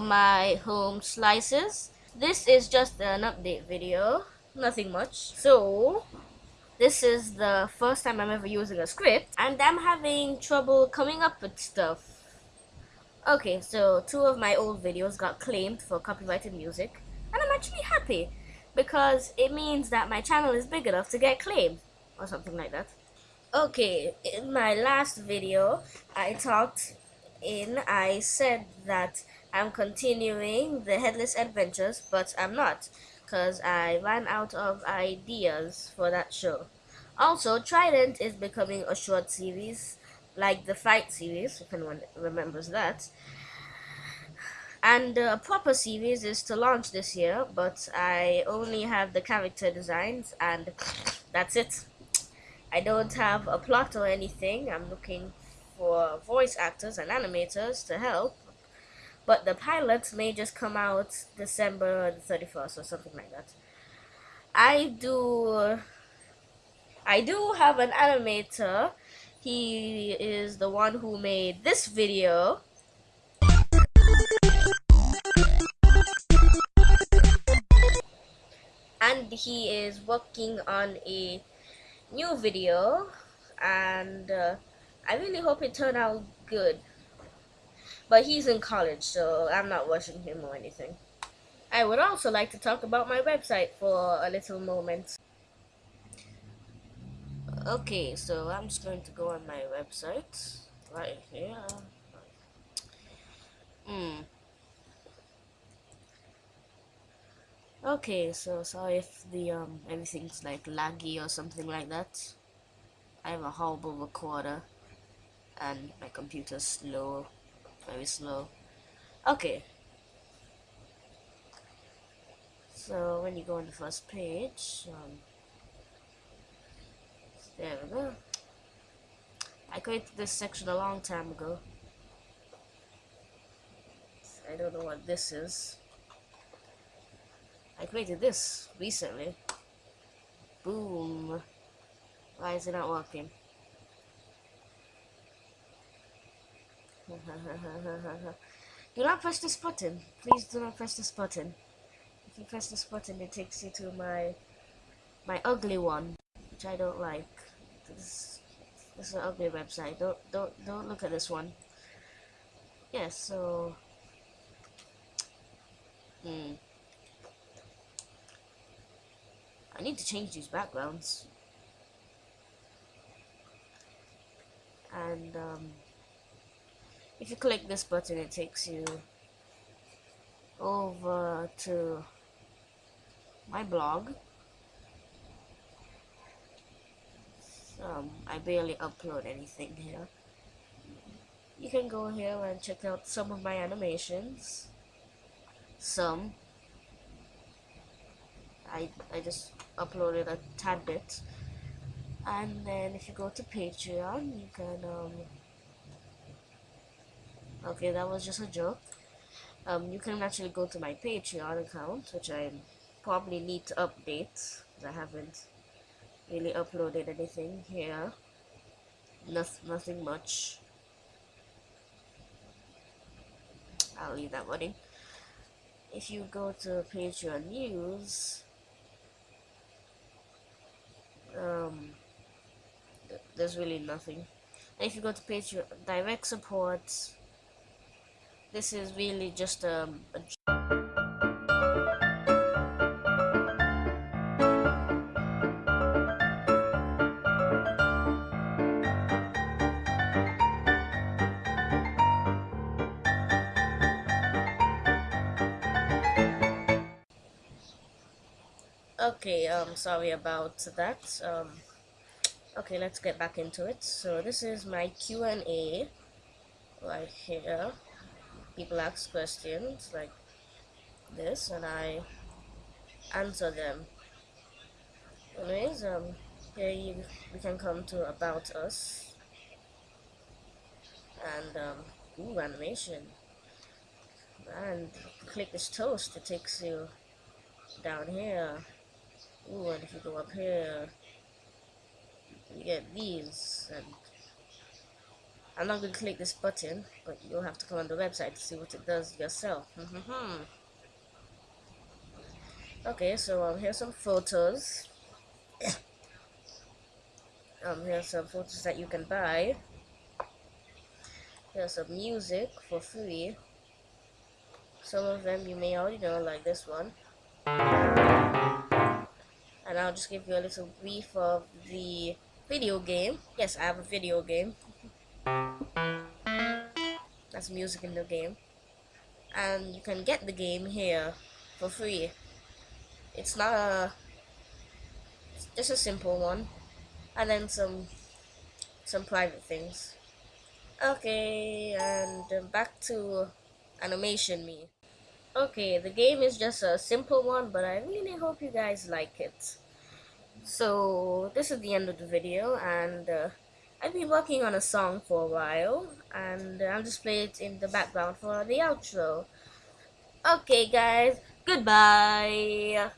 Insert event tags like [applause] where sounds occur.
My home slices. This is just an update video, nothing much. So, this is the first time I'm ever using a script and I'm having trouble coming up with stuff. Okay, so two of my old videos got claimed for copyrighted music and I'm actually happy because it means that my channel is big enough to get claimed or something like that. Okay, in my last video, I talked in, I said that I'm continuing the Headless Adventures, but I'm not, because I ran out of ideas for that show. Also, Trident is becoming a short series, like the Fight series, if anyone remembers that. And a proper series is to launch this year, but I only have the character designs, and that's it. I don't have a plot or anything. I'm looking for voice actors and animators to help. But the pilots may just come out December the 31st or something like that. I do I do have an animator. He is the one who made this video. And he is working on a new video and uh, I really hope it turned out good. But he's in college, so I'm not rushing him or anything. I would also like to talk about my website for a little moment. Okay, so I'm just going to go on my website right here. Hmm. Okay, so sorry if the um everything's like laggy or something like that. I have a horrible recorder and my computer's slow, very slow. Okay. So when you go on the first page, um, there we go. I created this section a long time ago. I don't know what this is. I created this recently. Boom. Why is it not working? [laughs] do not press this button. Please do not press this button. If you press this button, it takes you to my my ugly one, which I don't like. This, this is an ugly website. Don't don't don't look at this one. Yes. Yeah, so. Hmm. I need to change these backgrounds. And um, if you click this button, it takes you over to my blog. Um, I barely upload anything here. You can go here and check out some of my animations. Some. I, I just uploaded a tad bit and then if you go to patreon you can um okay that was just a joke. Um you can actually go to my patreon account which i probably need to update because i haven't really uploaded anything here. Nothing, nothing much. I'll leave that money. If you go to Patreon news um, there's really nothing. And if you go to Patreon direct support, this is really just um, a okay um sorry about that. Um okay let's get back into it. So this is my Q&A right here people ask questions like this and I answer them. Anyways um here you, we can come to about us. And um ooh animation. And click this toast it takes you down here. Ooh, and if you go up here, you get these, and I'm not going to click this button, but you'll have to come on the website to see what it does yourself. okay, so um, here's some photos. [coughs] um, here's some photos that you can buy. Here's some music for free. Some of them you may already know, like this one. And I'll just give you a little brief of the video game. Yes, I have a video game. That's music in the game. And you can get the game here for free. It's not a... It's just a simple one. And then some some private things. Okay, and back to animation me. Okay, the game is just a simple one, but I really hope you guys like it. So, this is the end of the video, and uh, I've been working on a song for a while, and I'll just play it in the background for the outro. Okay guys, goodbye!